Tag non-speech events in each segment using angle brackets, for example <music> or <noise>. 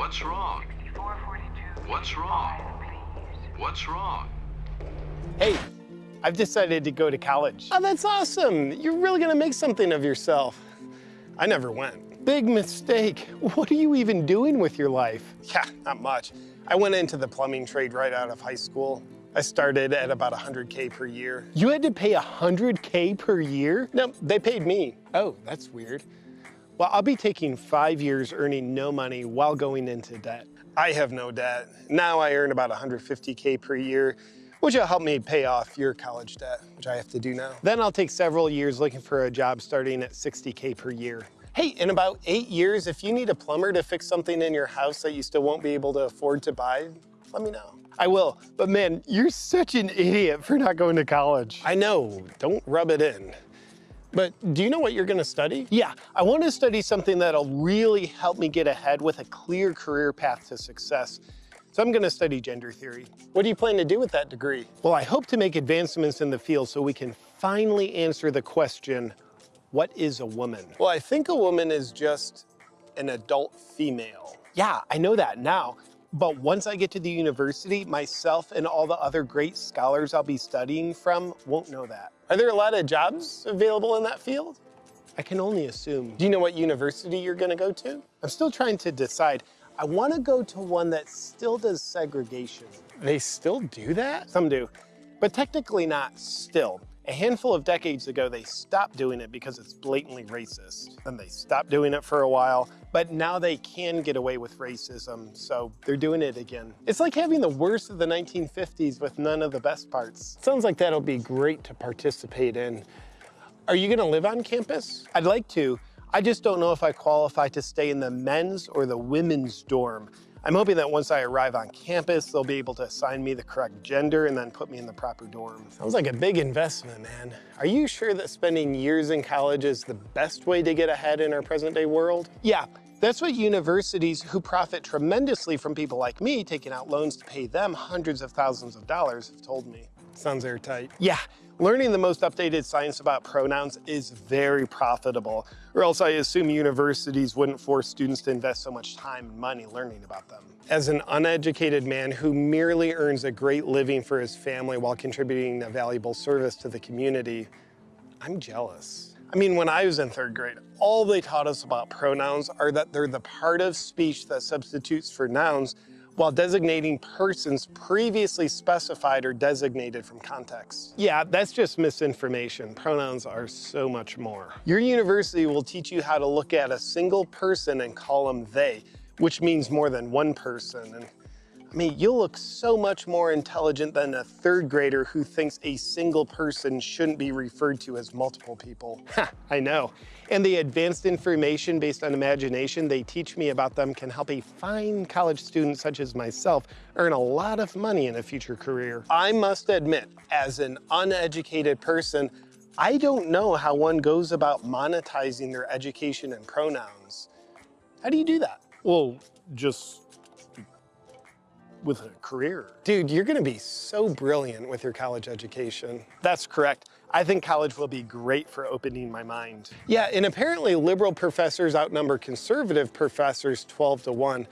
What's wrong? What's wrong? What's wrong? Hey, I've decided to go to college. Oh, that's awesome. You're really gonna make something of yourself. I never went. Big mistake. What are you even doing with your life? Yeah, not much. I went into the plumbing trade right out of high school. I started at about 100K per year. You had to pay 100K per year? No, they paid me. Oh, that's weird. Well, I'll be taking five years earning no money while going into debt. I have no debt. Now I earn about 150K per year, which will help me pay off your college debt, which I have to do now. Then I'll take several years looking for a job starting at 60K per year. Hey, in about eight years, if you need a plumber to fix something in your house that you still won't be able to afford to buy, let me know. I will, but man, you're such an idiot for not going to college. I know, don't rub it in. But do you know what you're gonna study? Yeah, I want to study something that'll really help me get ahead with a clear career path to success. So I'm gonna study gender theory. What do you plan to do with that degree? Well, I hope to make advancements in the field so we can finally answer the question, what is a woman? Well, I think a woman is just an adult female. Yeah, I know that now. But once I get to the university, myself and all the other great scholars I'll be studying from won't know that. Are there a lot of jobs available in that field? I can only assume. Do you know what university you're gonna go to? I'm still trying to decide. I wanna go to one that still does segregation. They still do that? Some do, but technically not still. A handful of decades ago, they stopped doing it because it's blatantly racist. Then they stopped doing it for a while, but now they can get away with racism, so they're doing it again. It's like having the worst of the 1950s with none of the best parts. Sounds like that'll be great to participate in. Are you gonna live on campus? I'd like to. I just don't know if I qualify to stay in the men's or the women's dorm. I'm hoping that once I arrive on campus, they'll be able to assign me the correct gender and then put me in the proper dorm. Sounds like a big investment, man. Are you sure that spending years in college is the best way to get ahead in our present day world? Yeah, that's what universities who profit tremendously from people like me taking out loans to pay them hundreds of thousands of dollars have told me. Sounds airtight. Yeah, learning the most updated science about pronouns is very profitable, or else I assume universities wouldn't force students to invest so much time and money learning about them. As an uneducated man who merely earns a great living for his family while contributing a valuable service to the community, I'm jealous. I mean, when I was in third grade, all they taught us about pronouns are that they're the part of speech that substitutes for nouns while designating persons previously specified or designated from context. Yeah, that's just misinformation. Pronouns are so much more. Your university will teach you how to look at a single person and call them they, which means more than one person. And I mean, you'll look so much more intelligent than a third grader who thinks a single person shouldn't be referred to as multiple people. <laughs> Ha, I know. And the advanced information based on imagination they teach me about them can help a fine college student such as myself earn a lot of money in a future career. I must admit, as an uneducated person, I don't know how one goes about monetizing their education and pronouns. How do you do that? Well, just with a career. Dude, you're gonna be so brilliant with your college education. That's correct. I think college will be great for opening my mind. Yeah, and apparently liberal professors outnumber conservative professors 12 to 1.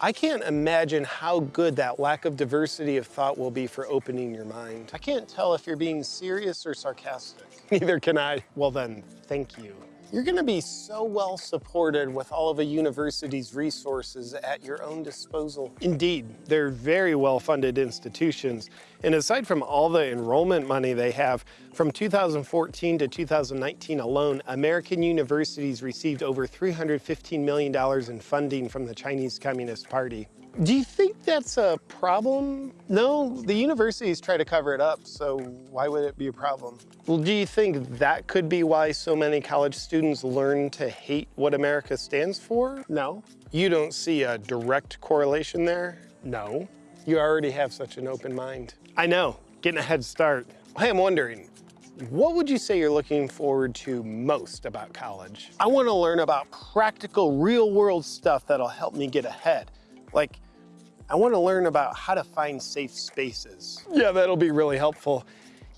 I can't imagine how good that lack of diversity of thought will be for opening your mind. I can't tell if you're being serious or sarcastic. <laughs> Neither can I. Well then, thank you. You're gonna be so well supported with all of a university's resources at your own disposal. Indeed, they're very well-funded institutions. And aside from all the enrollment money they have, from 2014 to 2019 alone, American universities received over $315 million in funding from the Chinese Communist Party. Do you think that's a problem? No, the universities try to cover it up, so why would it be a problem? Well, do you think that could be why so many college students learn to hate what America stands for? No. You don't see a direct correlation there? No. You already have such an open mind. I know, getting a head start. Hey, I'm wondering, what would you say you're looking forward to most about college? I want to learn about practical, real-world stuff that'll help me get ahead. Like, I want to learn about how to find safe spaces. Yeah, that'll be really helpful.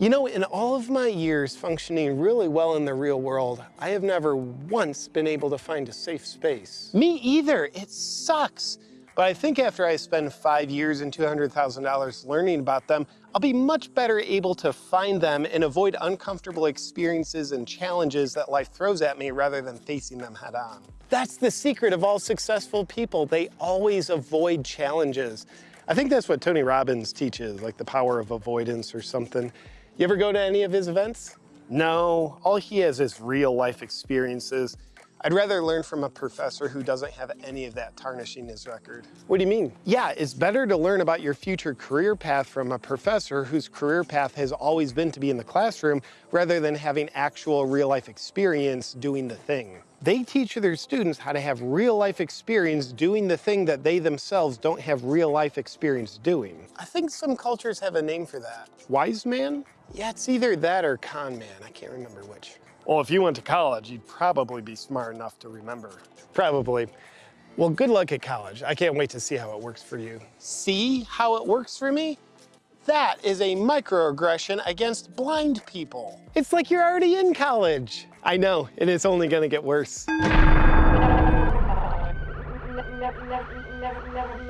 You know, in all of my years functioning really well in the real world, I have never once been able to find a safe space. Me either, it sucks. But I think after I spend five years and $200,000 learning about them, I'll be much better able to find them and avoid uncomfortable experiences and challenges that life throws at me rather than facing them head on. That's the secret of all successful people. They always avoid challenges. I think that's what Tony Robbins teaches, like the power of avoidance or something. You ever go to any of his events? No, all he has is real life experiences. I'd rather learn from a professor who doesn't have any of that tarnishing his record. What do you mean? Yeah, it's better to learn about your future career path from a professor whose career path has always been to be in the classroom rather than having actual real life experience doing the thing. They teach their students how to have real life experience doing the thing that they themselves don't have real life experience doing. I think some cultures have a name for that. Wise man? Yeah, it's either that or con man. I can't remember which. Well, if you went to college, you'd probably be smart enough to remember. Probably. Well, good luck at college. I can't wait to see how it works for you. See how it works for me? That is a microaggression against blind people. It's like you're already in college. I know, and it's only gonna get worse. Never, never, never,